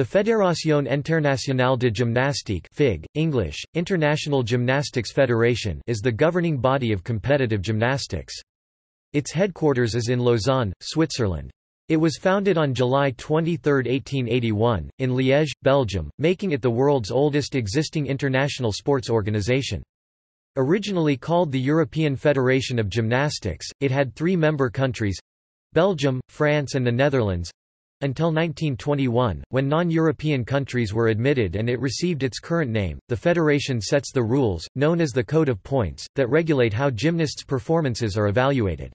The Fédération Internationale de Gymnastique FIG, English, International Gymnastics Federation is the governing body of competitive gymnastics. Its headquarters is in Lausanne, Switzerland. It was founded on July 23, 1881, in Liège, Belgium, making it the world's oldest existing international sports organization. Originally called the European Federation of Gymnastics, it had three member countries—Belgium, France and the Netherlands, until 1921, when non-European countries were admitted and it received its current name, the federation sets the rules, known as the Code of Points, that regulate how gymnasts' performances are evaluated.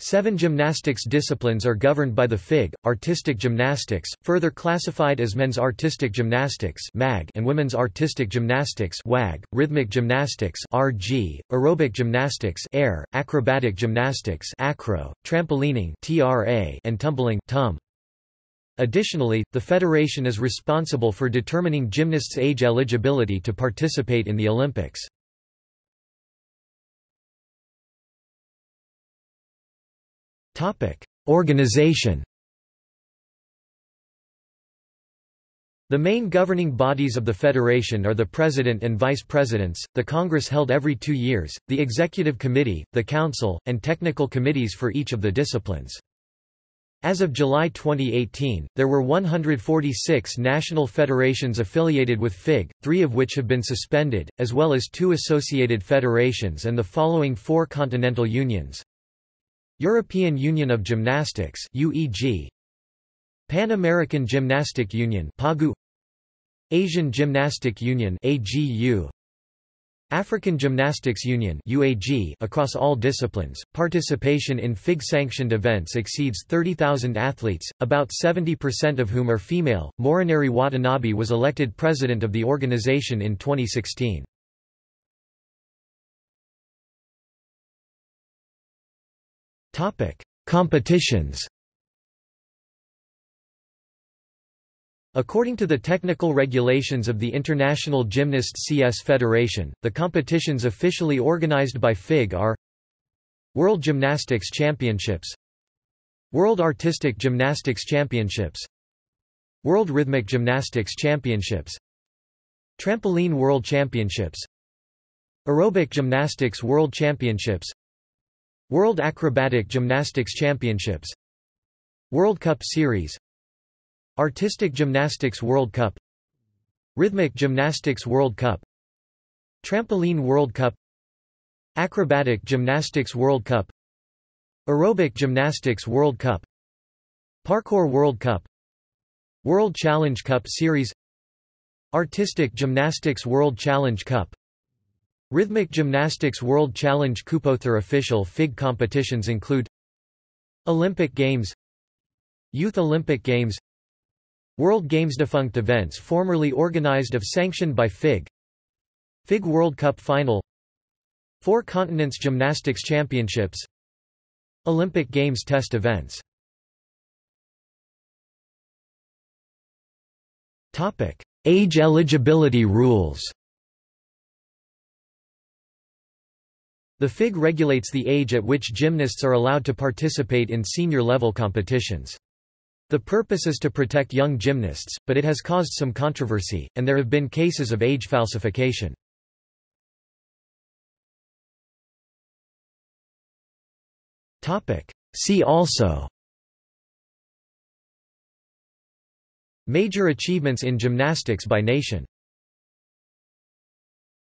Seven gymnastics disciplines are governed by the FIG, artistic gymnastics, further classified as men's artistic gymnastics MAG and women's artistic gymnastics WAG, rhythmic gymnastics RG, aerobic gymnastics AIR, acrobatic gymnastics acro, trampolining TRA, and tumbling TUM. Additionally, the federation is responsible for determining gymnasts' age eligibility to participate in the Olympics. Organization The main governing bodies of the federation are the president and vice presidents, the congress held every two years, the executive committee, the council, and technical committees for each of the disciplines. As of July 2018, there were 146 national federations affiliated with FIG, three of which have been suspended, as well as two associated federations and the following four continental unions. European Union of Gymnastics UEG, Pan American Gymnastic Union PAGU, Asian Gymnastic Union AGU, African Gymnastics Union UAG across all disciplines, participation in FIG-sanctioned events exceeds 30,000 athletes, about 70% of whom are female. Morinari Watanabe was elected president of the organization in 2016. Topic: Competitions According to the technical regulations of the International Gymnastics Federation, the competitions officially organized by FIG are World Gymnastics Championships World Artistic Gymnastics Championships World Rhythmic Gymnastics Championships Trampoline World Championships Aerobic Gymnastics World Championships World Acrobatic Gymnastics Championships World Cup Series Artistic Gymnastics World Cup. Rhythmic Gymnastics World Cup. Trampoline World Cup. Acrobatic Gymnastics World Cup. Aerobic Gymnastics World Cup. Parkour World Cup. World Challenge Cup Series. Artistic Gymnastics World Challenge Cup. Rhythmic Gymnastics World Challenge Cup official FIG competitions include Olympic Games. Youth Olympic Games World Games defunct events formerly organized of sanctioned by FIG FIG World Cup Final Four Continents Gymnastics Championships Olympic Games test events Topic: Age eligibility rules. The FIG regulates the age at which gymnasts are allowed to participate in senior level competitions. The purpose is to protect young gymnasts, but it has caused some controversy, and there have been cases of age falsification. See also Major achievements in gymnastics by nation